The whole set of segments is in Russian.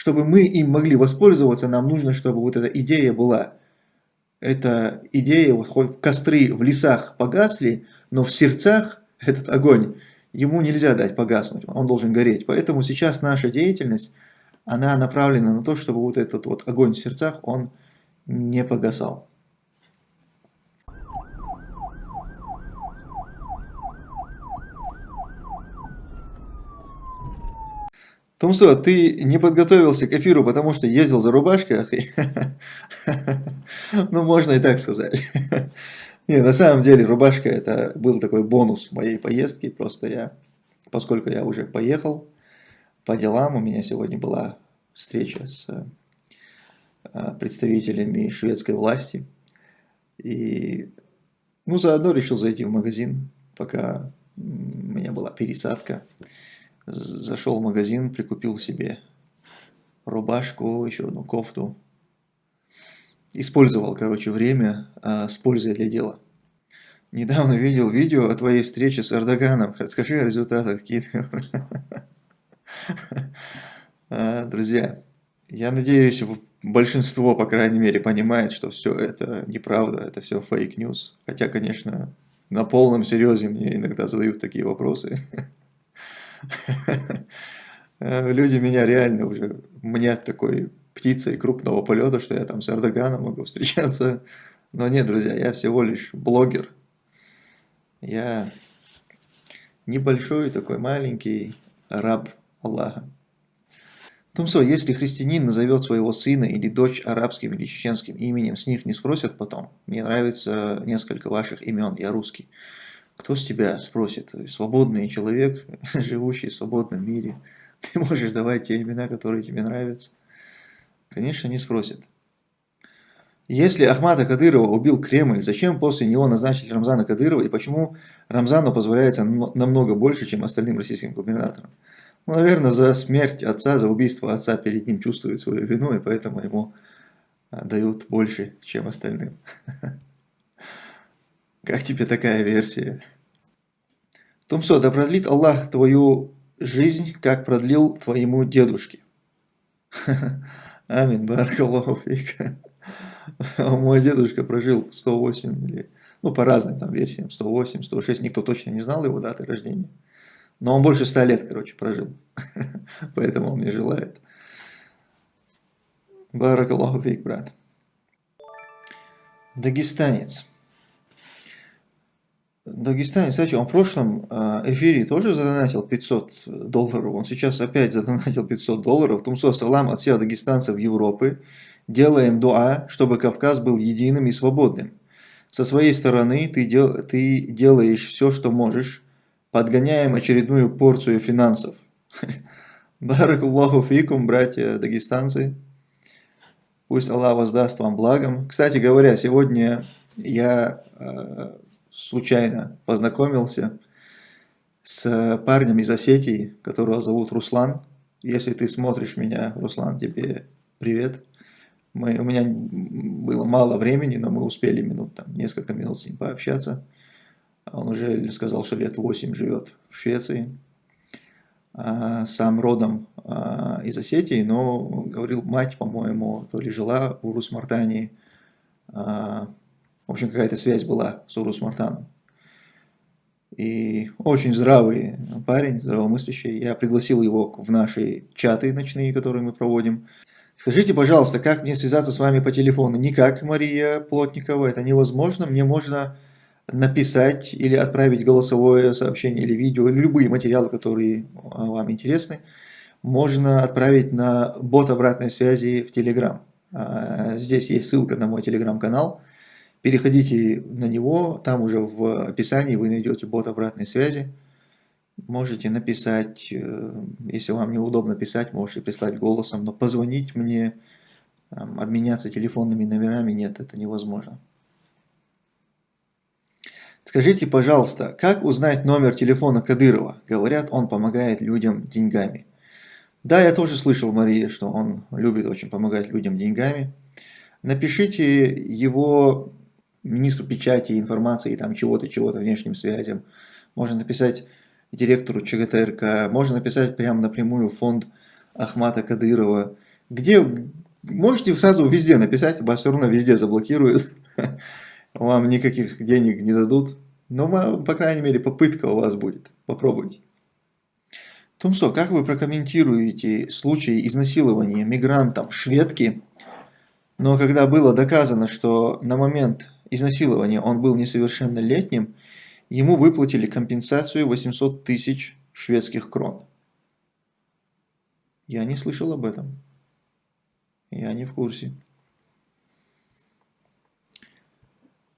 чтобы мы им могли воспользоваться, нам нужно, чтобы вот эта идея была. Эта идея, вот хоть в костры в лесах погасли, но в сердцах этот огонь, ему нельзя дать погаснуть, он должен гореть. Поэтому сейчас наша деятельность, она направлена на то, чтобы вот этот вот огонь в сердцах, он не погасал. Тумсо, ты не подготовился к эфиру, потому что ездил за рубашкой? Ну, можно и так сказать. Не, на самом деле рубашка это был такой бонус моей поездки. Просто я, поскольку я уже поехал по делам, у меня сегодня была встреча с а, представителями шведской власти. И, ну, заодно решил зайти в магазин, пока у меня была пересадка зашел в магазин, прикупил себе рубашку, еще одну кофту. Использовал, короче, время а, с пользой для дела. Недавно видел видео о твоей встрече с Эрдоганом. Расскажи о результатах какие-то. А, друзья, я надеюсь, большинство, по крайней мере, понимает, что все это неправда, это все fake news. Хотя, конечно, на полном серьезе мне иногда задают такие вопросы. Э, люди меня реально уже мне такой птицей крупного полета, что я там с Эрдоганом могу встречаться. Но нет, друзья, я всего лишь блогер. Я небольшой такой маленький раб Аллаха. Тумсо, если христианин назовет своего сына или дочь арабским или чеченским именем, с них не спросят потом? Мне нравится несколько ваших имен, я русский. Кто с тебя спросит? Свободный человек, живущий в свободном мире. Ты можешь давать те имена, которые тебе нравятся. Конечно, не спросит. Если Ахмата Кадырова убил Кремль, зачем после него назначить Рамзана Кадырова и почему Рамзану позволяется намного больше, чем остальным российским губернаторам? Ну, наверное, за смерть отца, за убийство отца перед ним чувствует свою вину, и поэтому ему а, дают больше, чем остальным. Как тебе такая версия? Тумсо, да продлит Аллах твою жизнь, как продлил твоему дедушке. Амин, баракаллаху фик. Мой дедушка прожил 108 или, ну, по разным там версиям, 108, 106, никто точно не знал его даты рождения. Но он больше 100 лет, короче, прожил. Поэтому он мне желает. Баракаллаху фик, брат. Дагестанец. Дагестане, кстати, он в прошлом а, эфире тоже задонатил 500 долларов. Он сейчас опять задонатил 500 долларов. Тумсо салам от всех дагестанцев Европы. Делаем дуа, чтобы Кавказ был единым и свободным. Со своей стороны ты, дел, ты делаешь все, что можешь. Подгоняем очередную порцию финансов. Баракуллаху фикум, братья дагестанцы. Пусть Аллах воздаст вам благом. Кстати говоря, сегодня я а, случайно познакомился с парнем из Осетии, которого зовут Руслан. Если ты смотришь меня, Руслан, тебе привет. Мы, у меня было мало времени, но мы успели минут, там, несколько минут с ним пообщаться. Он уже сказал, что лет 8 живет в Швеции. А, сам родом а, из Осетии, но говорил, мать, по-моему, то ли жила в Урус-Мартании, а, в общем, какая-то связь была с Урус Мартаном. И очень здравый парень, здравомыслящий. Я пригласил его в наши чаты ночные, которые мы проводим. Скажите, пожалуйста, как мне связаться с вами по телефону? Никак, Мария Плотникова, это невозможно. Мне можно написать или отправить голосовое сообщение или видео, или любые материалы, которые вам интересны. Можно отправить на бот обратной связи в Telegram. А, здесь есть ссылка на мой телеграм-канал. Переходите на него, там уже в описании вы найдете бот обратной связи. Можете написать, э, если вам неудобно писать, можете прислать голосом, но позвонить мне, обменяться телефонными номерами, нет, это невозможно. Скажите, пожалуйста, как узнать номер телефона Кадырова? Говорят, он помогает людям деньгами. Да, я тоже слышал, Мария, что он любит очень помогать людям деньгами. Напишите его министру печати, информации, там чего-то, чего-то, внешним связям. Можно написать директору ЧГТРК, можно написать прямо напрямую фонд Ахмата Кадырова. Где, можете сразу везде написать, вас все равно везде заблокируют, вам никаких денег не дадут, но, по крайней мере, попытка у вас будет, попробуйте. Тумсо, как вы прокомментируете случай изнасилования мигрантом шведки, но когда было доказано, что на момент изнасилования он был несовершеннолетним, ему выплатили компенсацию 800 тысяч шведских крон. Я не слышал об этом. Я не в курсе.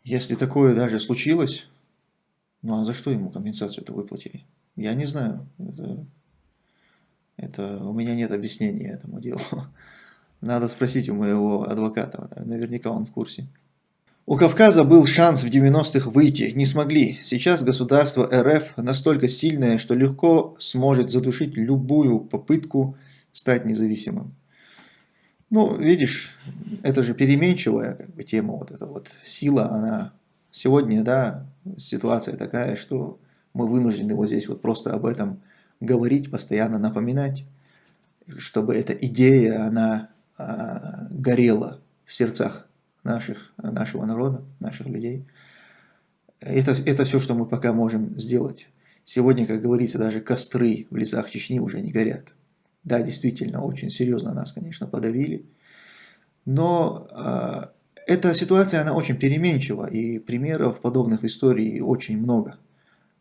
Если такое даже случилось, ну а за что ему компенсацию-то выплатили? Я не знаю. Это, это, у меня нет объяснения этому делу. Надо спросить у моего адвоката, наверняка он в курсе. У Кавказа был шанс в 90-х выйти, не смогли. Сейчас государство РФ настолько сильное, что легко сможет задушить любую попытку стать независимым. Ну, видишь, это же переменчивая как бы, тема, вот эта вот сила, она сегодня, да, ситуация такая, что мы вынуждены вот здесь вот просто об этом говорить, постоянно напоминать, чтобы эта идея, она а, горела в сердцах наших, нашего народа, наших людей. Это, это все, что мы пока можем сделать. Сегодня, как говорится, даже костры в лесах Чечни уже не горят. Да, действительно, очень серьезно нас, конечно, подавили. Но э, эта ситуация, она очень переменчива, и примеров подобных в истории очень много.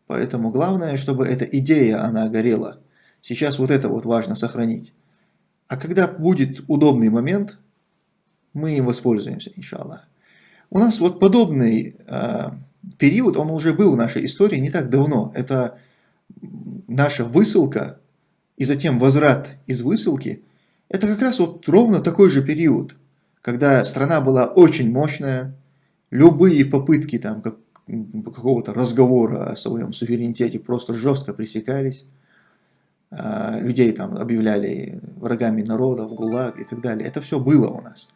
Поэтому главное, чтобы эта идея, она горела. Сейчас вот это вот важно сохранить. А когда будет удобный момент, мы им воспользуемся, иншаллах. У нас вот подобный э, период, он уже был в нашей истории не так давно. Это наша высылка и затем возврат из высылки. Это как раз вот ровно такой же период, когда страна была очень мощная, любые попытки там как, какого-то разговора о своем суверенитете просто жестко пресекались. Э, людей там объявляли врагами народа, в ГУЛАГ и так далее. Это все было у нас.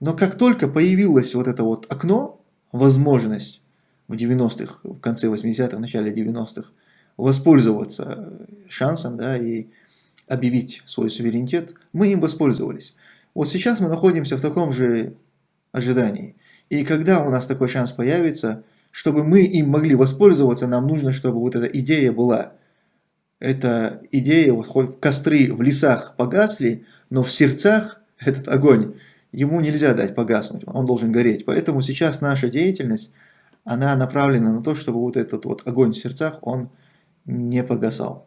Но как только появилось вот это вот окно, возможность в 90-х, в конце 80-х, в начале 90-х, воспользоваться шансом да, и объявить свой суверенитет, мы им воспользовались. Вот сейчас мы находимся в таком же ожидании. И когда у нас такой шанс появится, чтобы мы им могли воспользоваться, нам нужно, чтобы вот эта идея была. Эта идея, вот хоть костры в лесах погасли, но в сердцах этот огонь ему нельзя дать погаснуть, он должен гореть. Поэтому сейчас наша деятельность, она направлена на то, чтобы вот этот вот огонь в сердцах, он не погасал.